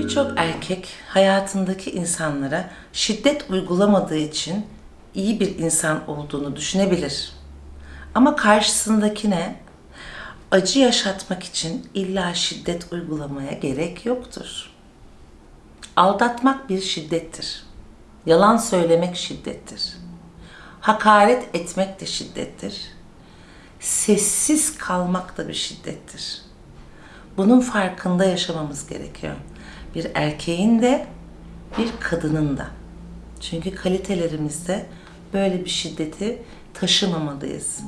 Birçok erkek hayatındaki insanlara şiddet uygulamadığı için iyi bir insan olduğunu düşünebilir. Ama karşısındakine acı yaşatmak için illa şiddet uygulamaya gerek yoktur. Aldatmak bir şiddettir. Yalan söylemek şiddettir. Hakaret etmek de şiddettir. Sessiz kalmak da bir şiddettir. Bunun farkında yaşamamız gerekiyor. Bir erkeğin de bir kadının da. Çünkü kalitelerimizde böyle bir şiddeti taşımamalıyız.